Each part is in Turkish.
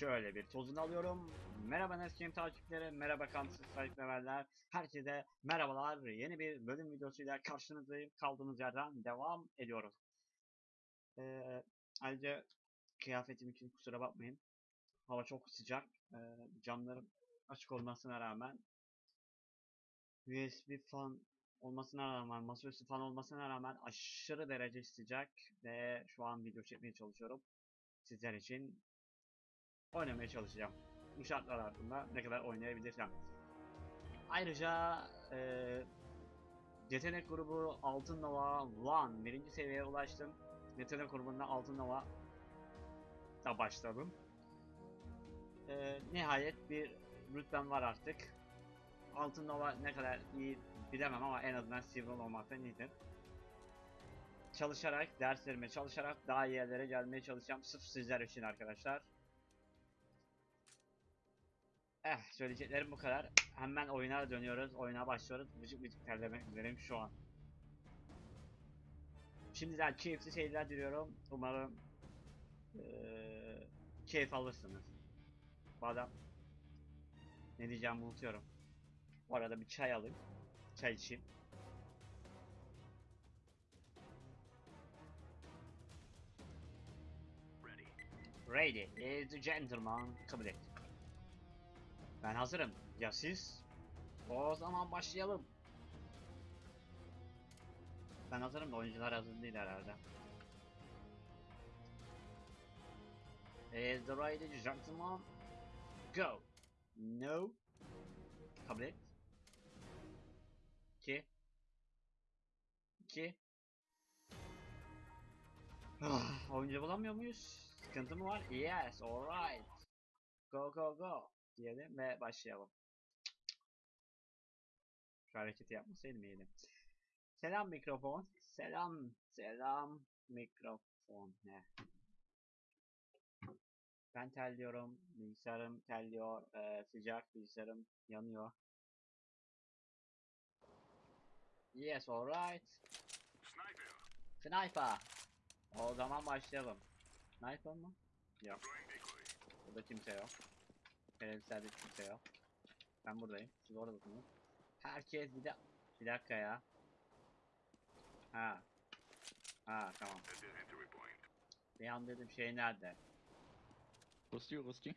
şöyle bir tozunu alıyorum. Merhaba Neskin takipçileri, merhaba kampüs sahipseverler. Herkese merhabalar. Yeni bir bölüm videosuyla karşınızdayım. Kaldığımız yerden devam ediyoruz. Ee, ayrıca kıyafetim için kusura bakmayın. Hava çok sıcak. Ee, camlarım açık olmasına rağmen USB fan olmasına rağmen, masaüstü fan olmasına rağmen aşırı derece sıcak ve şu an video çekmeye çalışıyorum. Sizler için oynamaya çalışacağım. Bu şartlar altında ne kadar oynayabilirsem. Ayrıca eee yetenek grubu Altın Nova 1 birinci seviyeye ulaştım. Yetenek grubunda Altın Nova da başladım. Eee, nihayet bir rütbem var artık. Altın Nova ne kadar iyi bilemem ama en azından Silver olmaktan iyidir. Çalışarak, derslerime çalışarak daha iyi yerlere gelmeye çalışacağım. Sırf sizler için arkadaşlar. Eh, söyleyeceklerim bu kadar. Hemen oyuna dönüyoruz, oyuna başlıyoruz. Bıcık bıcık terlemek üzereyim şu an. Şimdiden keyifli seyirler diliyorum. Umarım eee, keyif alırsınız. Adam ne diyeceğimi unutuyorum. Bu arada bir çay alayım. Çay içeyim. Ready. Is the gentleman. Kabul et. Ben hazırım. Ya siz? O zaman başlayalım. Ben hazırım da oyuncular hazır değil herhalde. Is the ready gentleman? Go. No. Kabul et. 2 2 Ah, oyuncu bulamıyor muyuz? Sıkıntı mı var? Yes, alright. Go go go diyelim ve başlayalım. Şu hareketi yapmasaydım iyiydi. Selam mikrofon. Selam. Selam mikrofon. Ne? Ben terliyorum. Bilgisayarım terliyor. Ee, sıcak bilgisayarım yanıyor. Yes, alright. Sniper. O zaman başlayalım. Sniper mı? Yok. Burada kimse yok. Televizyonda kimse yok. Ben buradayım. Siz oradasınız. Herkes bir de bir dakika ya. Ha. Ha tamam. Bir an dedim şey nerede? Ruski, Ruski.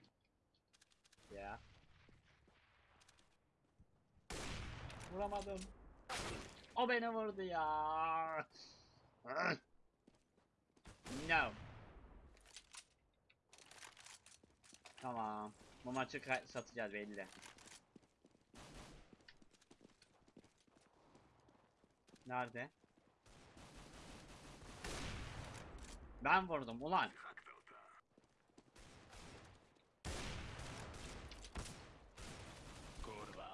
Ya. Vuramadım. O beni vurdu ya. No. Tamam. Bu maçı satacağız belli. Nerede? Ben vurdum ulan. Kurwa.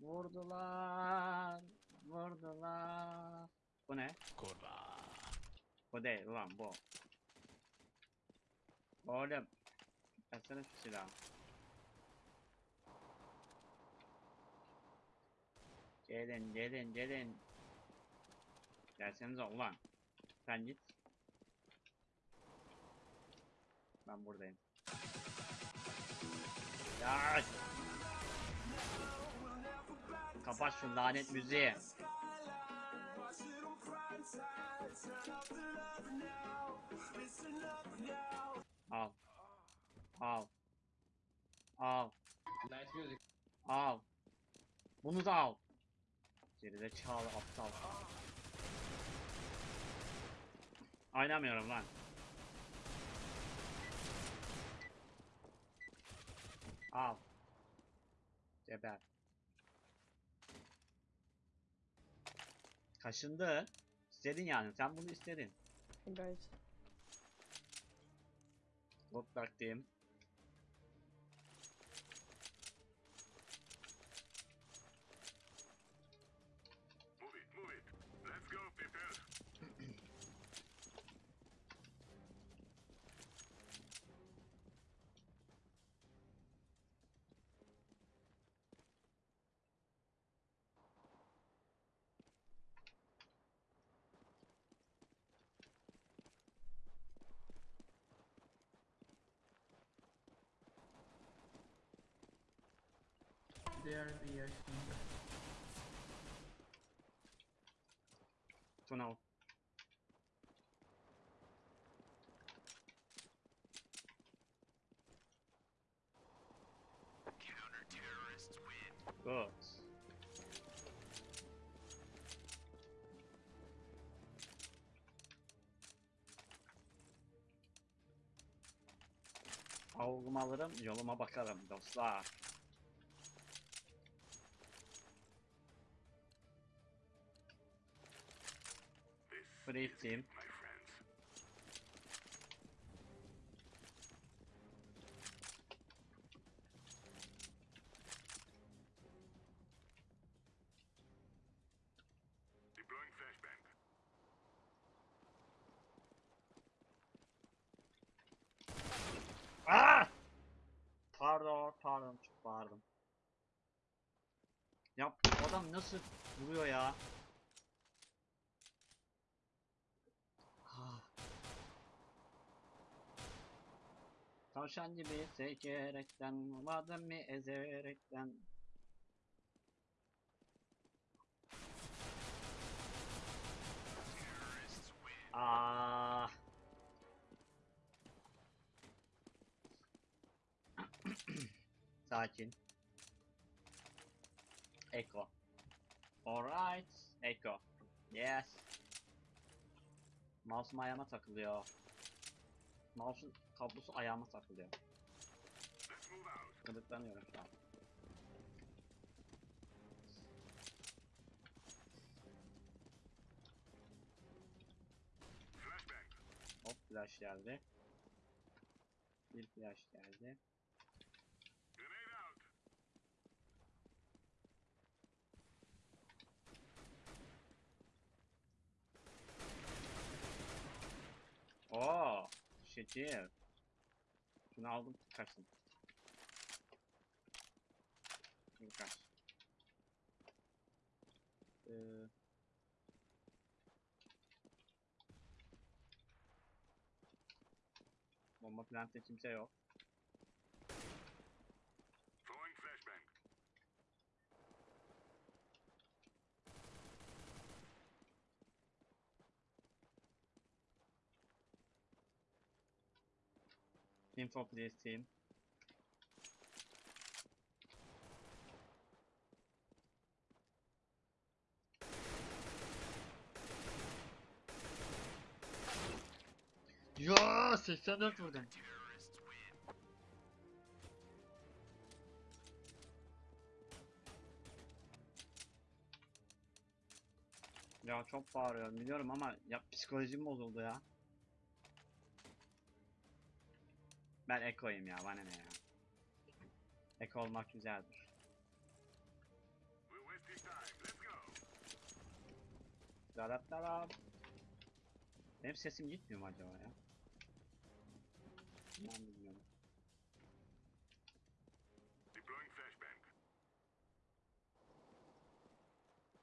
Vurdular. Vurdular. Bu ne? Kurwa. Bu değil ulan bu. Oğlum. Versene şu silahı. Gelin gelin gelin. Gelsenize ulan. Sen git. Ben buradayım. Ya. Kapat şu lanet müziği. Al. Al. Al. Nice music. Al. Bunu da al. Geride çağlı aptal. Oynamıyorum lan. Al. Geber. Kaşındı. İstedin yani. Sen bunu istedin. Right. Bot taktiğim. There, B, I think. Tunnel. Good. Avlumu alırım, yoluma bakarım dostlar. Team. Ah! Pardon, pardon, çok bağırdım. Ya adam nasıl vuruyor ya? Tavşan gibi sekerekten, vurmadın mı ezerekten? Ah. Sakin. Echo. Alright. Echo. Yes. Mouse'um ayağıma takılıyor. Mouse'un kablosu ayağıma takılıyor. Gıdıklanıyorum şu an. Hop flash geldi. Bir flash geldi. Oo, şekil. Şunu aldım, kaçtım. Şimdi kaç. Ee, bomba plantte kimse yok. Info please team. Ya 84 vurdum. Ya çok bağırıyorum biliyorum ama ya psikolojim bozuldu ya. Ben ekoyum ya bana ne ya. Eko olmak güzeldir. Darap darap. Benim sesim gitmiyor mu acaba ya? Ben bilmiyorum.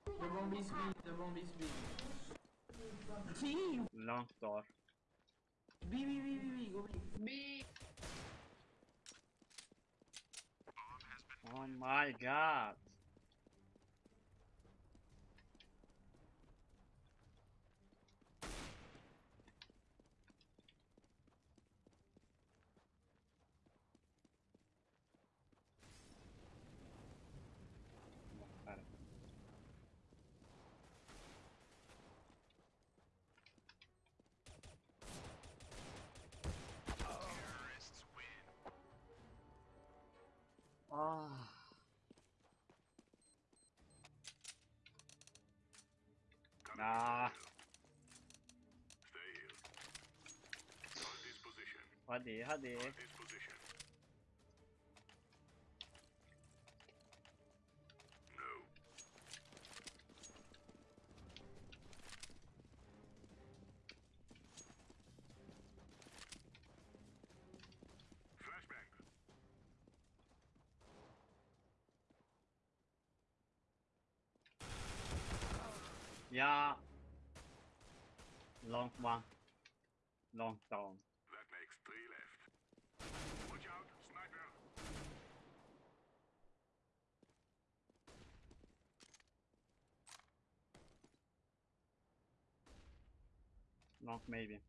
The bomb is B, the bomb is B. Team! Long door. B, B, B, B, B, go B. Oh my god. Bakarım. Ah. Ah. Hadi hadi. Ya. Long maybe.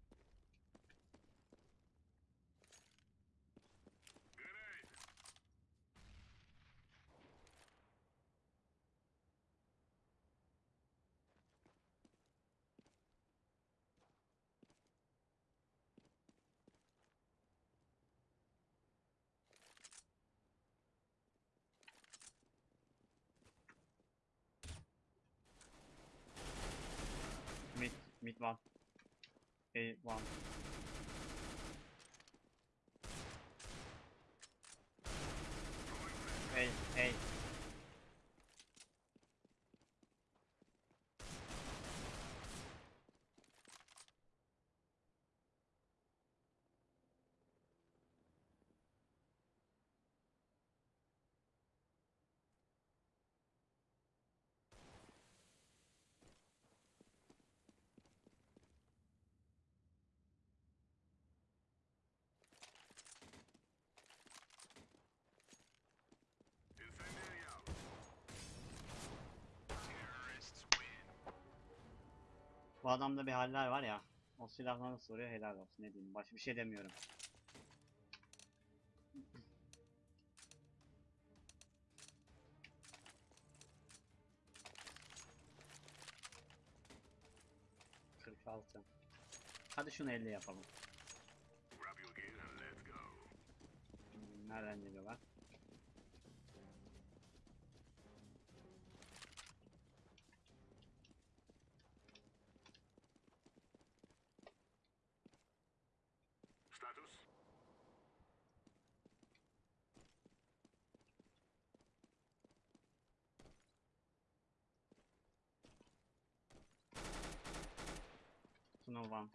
Mid one. A one. Bu adamda bir haller var ya. O silahla nasıl vuruyor helal olsun ne diyeyim. Başka bir şey demiyorum. Kırk altı. Hadi şunu 50 yapalım. Nereden geliyorlar? Status? Snow one.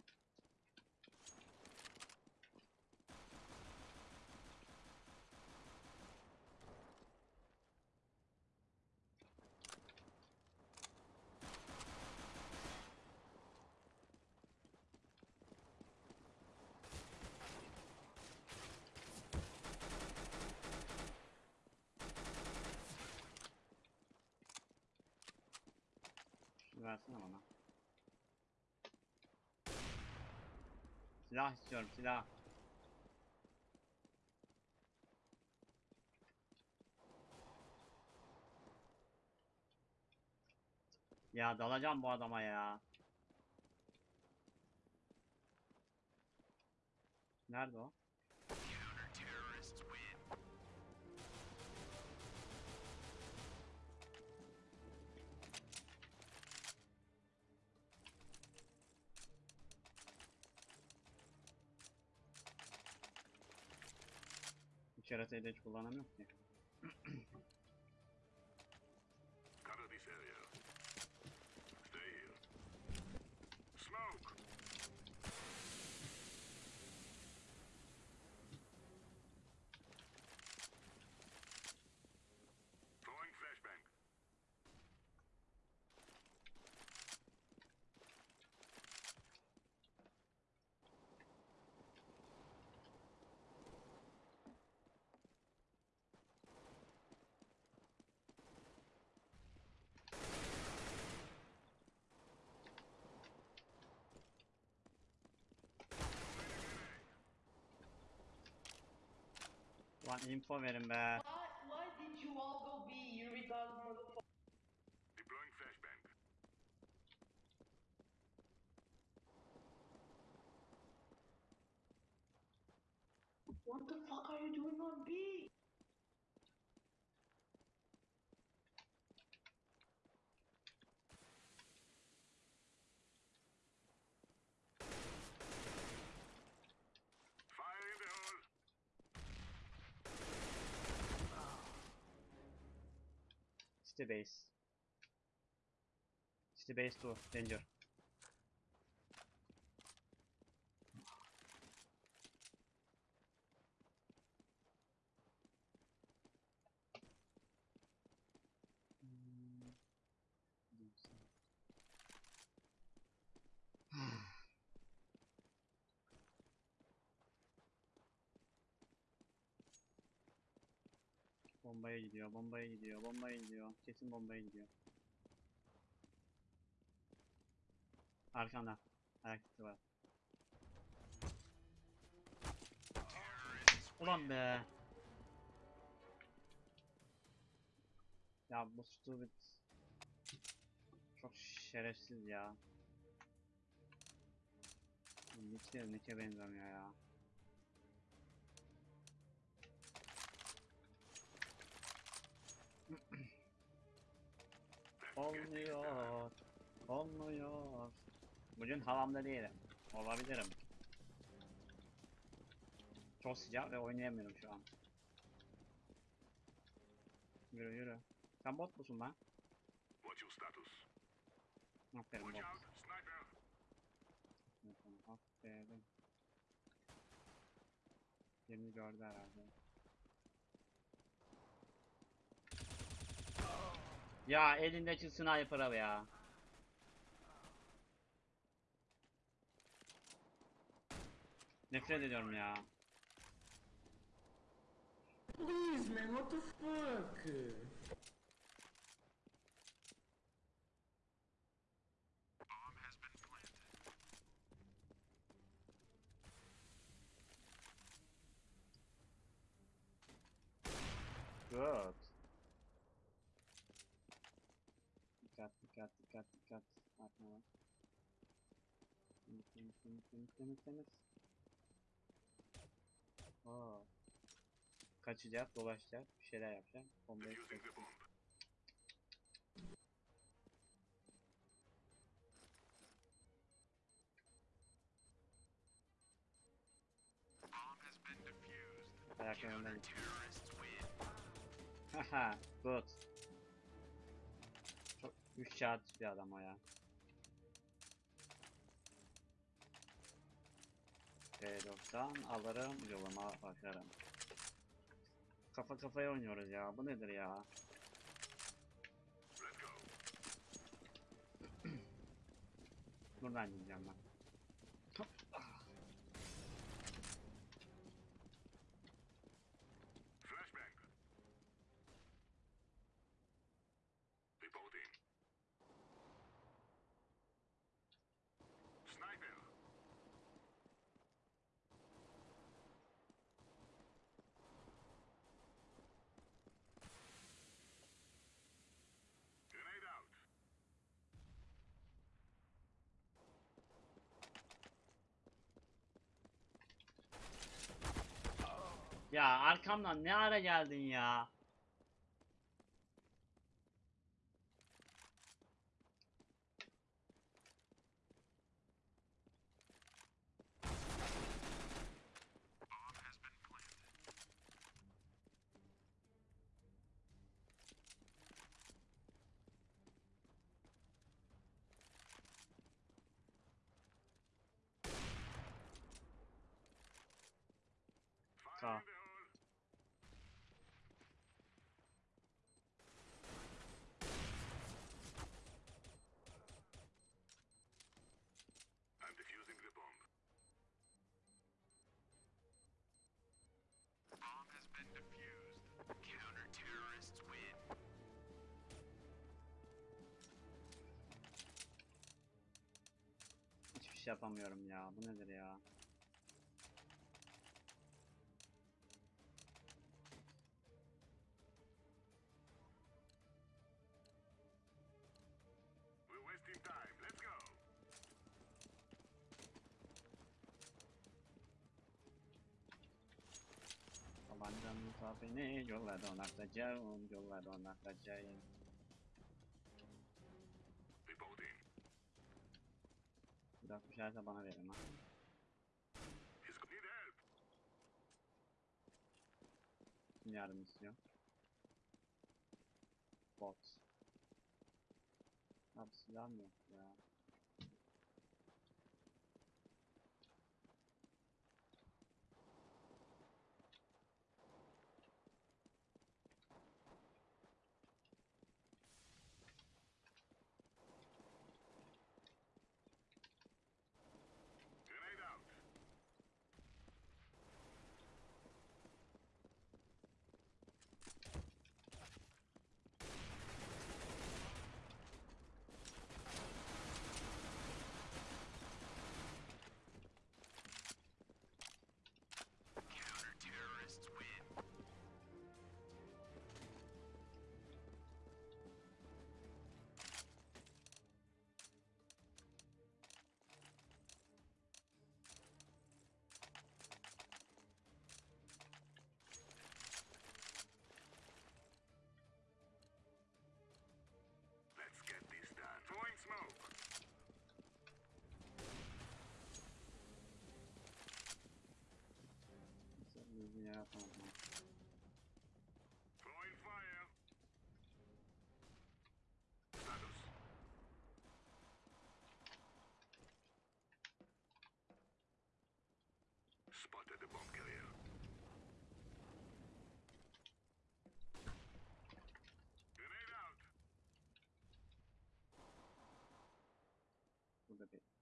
Şunu versene Silah istiyorum silah. Ya dalacağım bu adama ya. Nerede o? Bu keratayı da hiç kullanamıyorum ki. Cover this area. Stay here. Smoke! Throwing flashbang. Lan info verin be. Why, why did you all go B, you retarded motherfucker? Deploying flashbang. What the fuck are you doing on B? City base. City base 2. Danger. Bombaya gidiyor, bombaya gidiyor, bombaya gidiyor. Kesin bombaya gidiyor. Arkanda. Ayak var. Ulan be. Ya bu stupid. Çok şerefsiz ya. Niçin ne benziyor ya. Olmuyor. Olmuyor. Bugün havamda değilim. Olabilirim. Çok sıcak ve oynayamıyorum şu an. Yürü yürü. Sen bot musun lan? What's your status? Aferin Watch bot. sniper. Aferin. Yerini gördü herhalde. Ya elindeki sniper'a ya. Nefret ediyorum ya. Please, man, what the fuck? Good. Dikkat dikkat dikkat. Arkana bak. Temiz temiz temiz temiz temiz temiz. Oo. Kaçacak, dolaşacak, bir şeyler yapacak. Bombayı ayaklarından Haha, good. Üç kağıt bir adam o ya. P90 alırım, yoluma bakarım. Kafa kafaya oynuyoruz ya. Bu nedir ya? Buradan gideceğim ben. Ya arkamdan ne ara geldin ya? Yapamıyorum ya. Bu nedir ya? We're wasting time. Let's go. Tabancam beni yolla donatacağım, yolla donatacağım. 60 herse bana verin lan. Kim yardım istiyor? Bot. Abi silah mı yok ya? Throwing fire. Status. Spotted the bomb carrier. Grenade out. Burada bekleyeceğim. Grenade.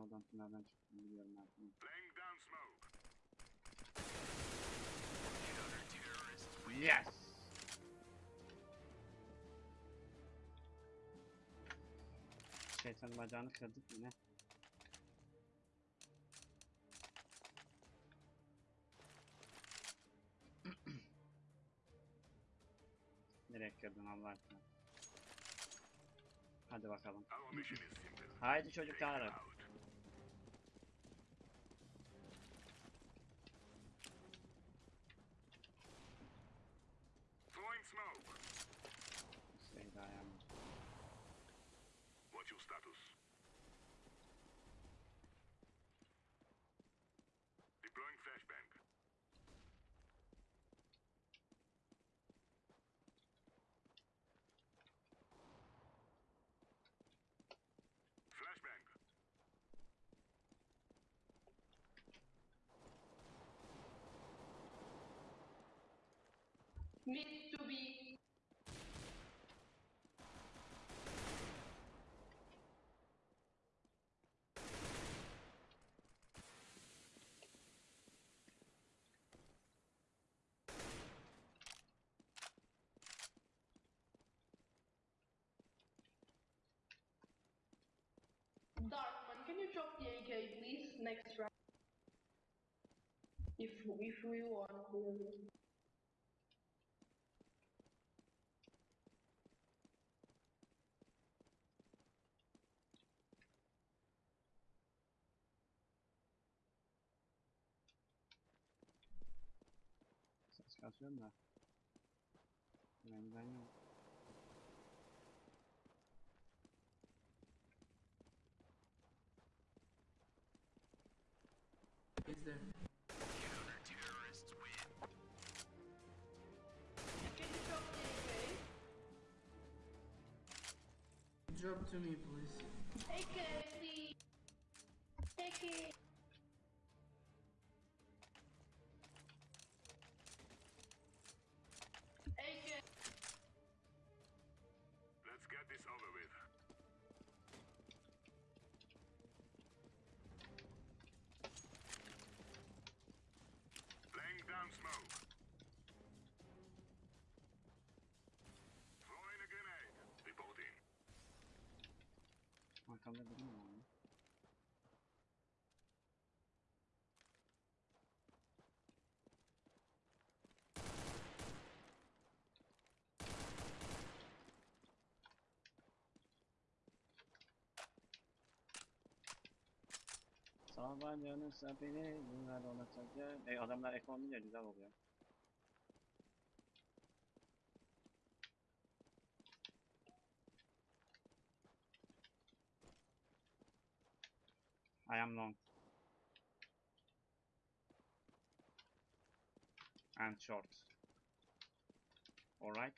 Oradan tünelden çıktım biliyorum. Laying down smoke. Win. Yes! Şeytanın bacağını kırdık yine. Nereye kırdın Allah aşkına? Hadi bakalım. Haydi çocuklar. Mid to be. Darkman, can you drop the AK, please? Next round. If if we want, kasıyorum da. Benden yok. You drop to me, please. AK, Biri mi var? Sabancanın sapini bunlar olacak. E adamlar ekonomi güzel oluyor. Am long. And short. Alright.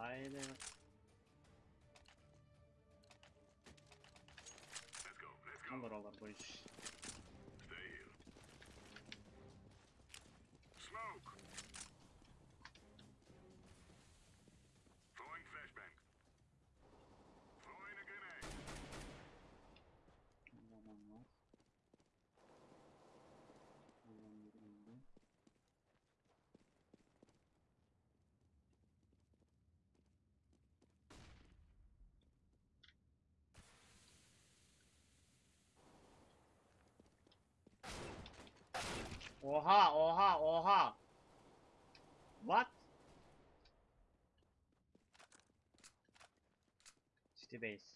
Haydi. Let's go. Let's go. Olur olur bu iş. Stay here. Smoke. Throwing flashbang. Throwing a grenade. Adam var. Adam biri indi. Oha oha oha. What? City base.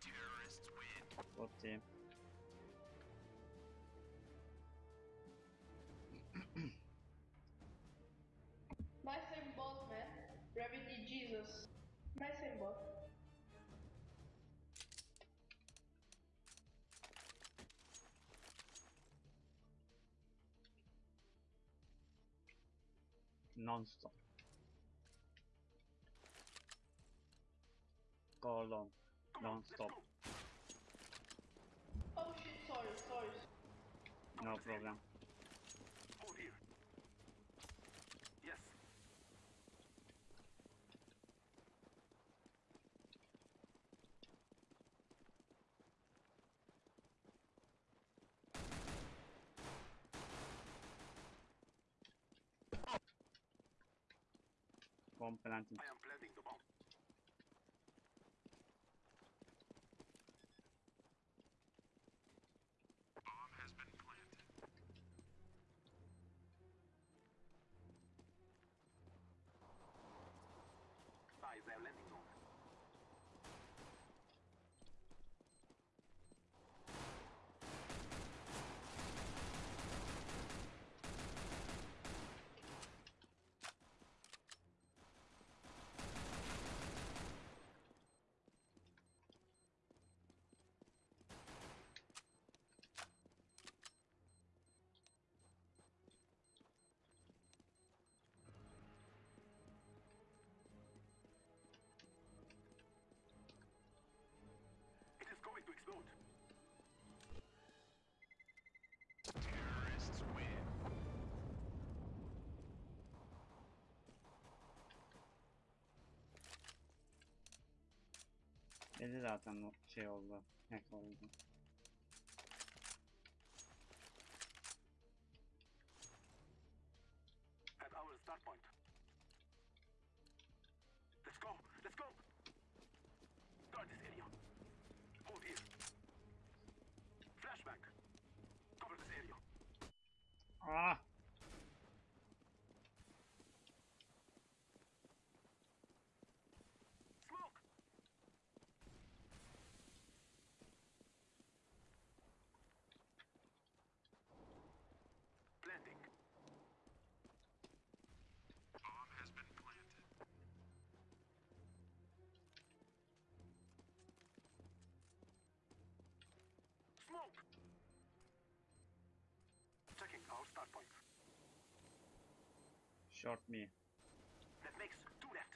Terrorists win. Bot team. My same bot, man. Gravity Jesus. My same bot. Non-stop. Go long. Come on, let's Non-stop. Oh shit, sorry, sorry. No problem. Hold here. Yes. Bomb planting. I am planting the. Bomb Belli zaten o şey oldu. Hack oldu. At our start point. Let's go. Let's go. Guard this area. Hold here. Flashback. Cover this area. Ah! Smoke. Checking our start point. Short me. That makes two left.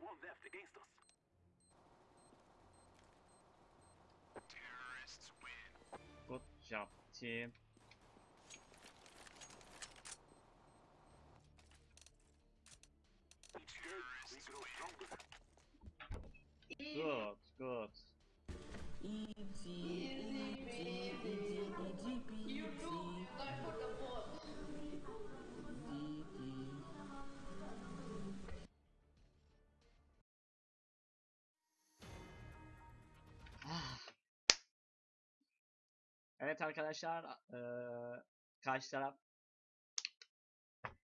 One left against us. Terrorists win. Good job team. Each day, we grow stronger. Good, good. Easy peasy. You do die for the. Ah. Evet arkadaşlar, eee, karşı taraf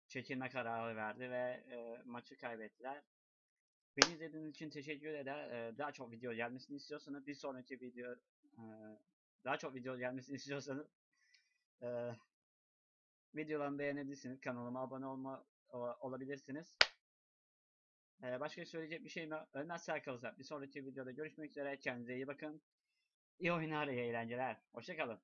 çekilme kararı verdi ve eee, maçı kaybettiler. Beni izlediğiniz için teşekkür eder. Daha çok video gelmesini istiyorsanız bir sonraki video daha çok video gelmesini istiyorsanız videolarımı beğenebilirsiniz. Kanalıma abone olma olabilirsiniz. Başka söyleyecek bir şeyim yok. Ölmezse kalırsa bir sonraki videoda görüşmek üzere. Kendinize iyi bakın. İyi oyunlar, iyi eğlenceler. Hoşçakalın.